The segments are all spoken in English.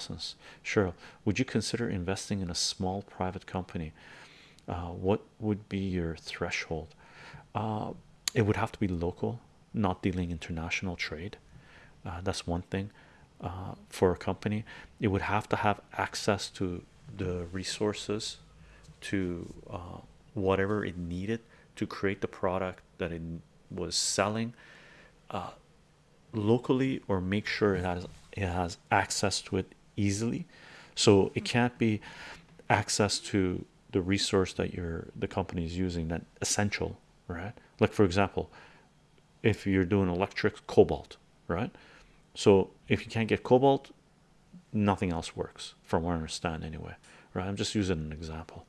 essence. Cheryl, would you consider investing in a small private company? Uh, what would be your threshold? Uh, it would have to be local, not dealing international trade. Uh, that's one thing for a company. It would have to have access to the resources to whatever it needed to create the product that it was selling locally or make sure it has it has access to it easily. So it can't be access to the resource that your the company is using that essential right? Like for example if you're doing electric cobalt right? So if you can't get cobalt nothing else works from what i understand anyway right? I'm just using an example.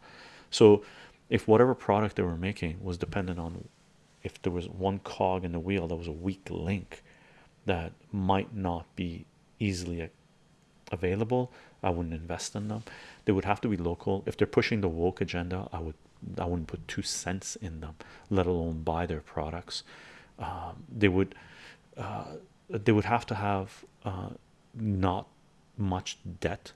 So if whatever product they were making was dependent on if there was one cog in the wheel that was a weak link that might not be easily available i wouldn't invest in them. They would have to be local. If they're pushing the woke agenda i would i wouldn't put two cents in them let alone buy their products. Um, they would uh, they would have to have uh, not much debt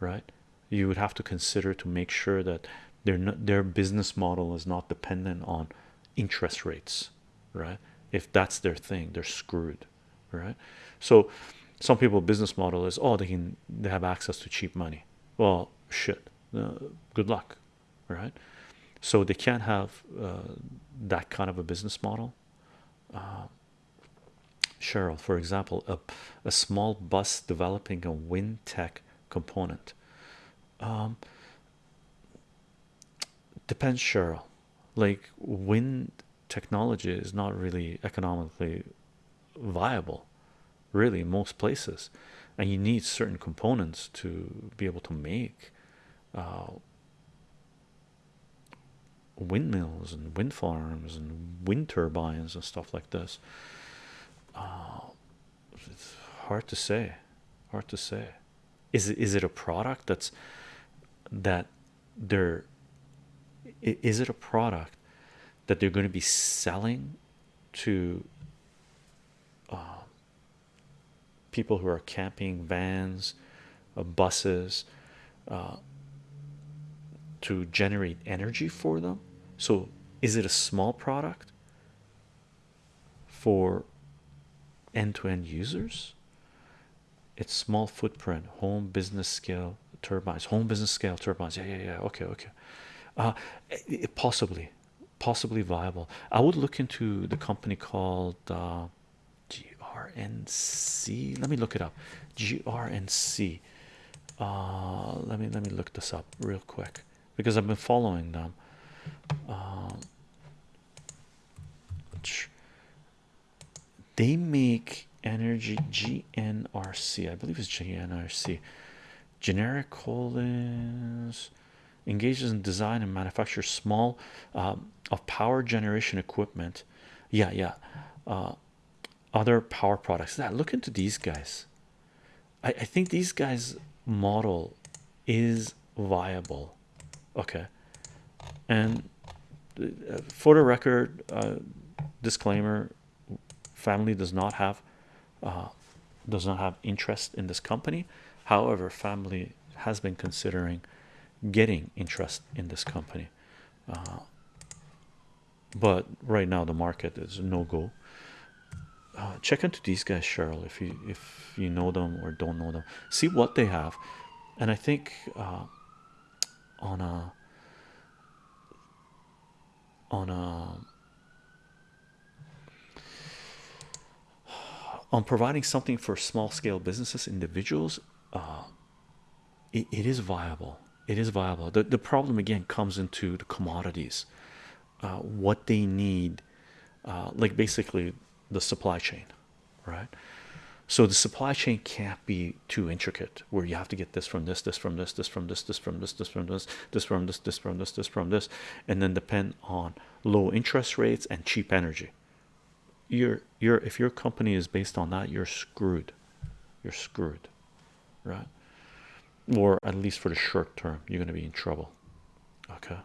right? You would have to consider to make sure that their their business model is not dependent on interest rates right? If that's their thing they're screwed right? So some people business model is oh they can they have access to cheap money. Well shit. Uh, good luck right? So they can't have uh, that kind of a business model. Uh, Cheryl for example a, a small bus developing a wind tech component. Um, depends Cheryl. Like wind technology is not really economically viable really most places. And you need certain components to be able to make uh, windmills and wind farms and wind turbines and stuff like this. Uh, it's hard to say hard to say. Is it is it a product that's that they're is it a product that they're going to be selling to uh, people who are camping vans uh, buses uh, to generate energy for them. So is it a small product for end-to-end users? It's small footprint home business scale turbines home business scale turbines. Yeah yeah yeah. Okay okay. Uh it, possibly possibly viable. I would look into the company called uh grnc let me look it up. Grnc uh let me let me look this up real quick because i've been following them. Um, they make energy gnrc i believe it's gnrc Generac Holdings engages in design and manufacture small um, of power generation equipment. Yeah yeah. Uh, other power products. That look into these guys. I, I think these guys model is viable. Okay. And uh, for the record uh, disclaimer family does not have uh, does not have interest in this company. However family has been considering getting interest in this company. Uh, but right now the market is no go uh, check into these guys Cheryl if you if you know them or don't know them. See what they have. And I think uh, on a on a on providing something for small-scale businesses individuals uh, it, it is viable. It is viable. The, the problem again comes into the commodities. Uh, what they need uh, like basically the supply chain right? So the supply chain can't be too intricate where you have to get this from this this from this this from this this from this this from this this from this this from this this from this and then depend on low interest rates and cheap energy. You're you're if your company is based on that you're screwed. You're screwed right? Or at least for the short term you're going to be in trouble okay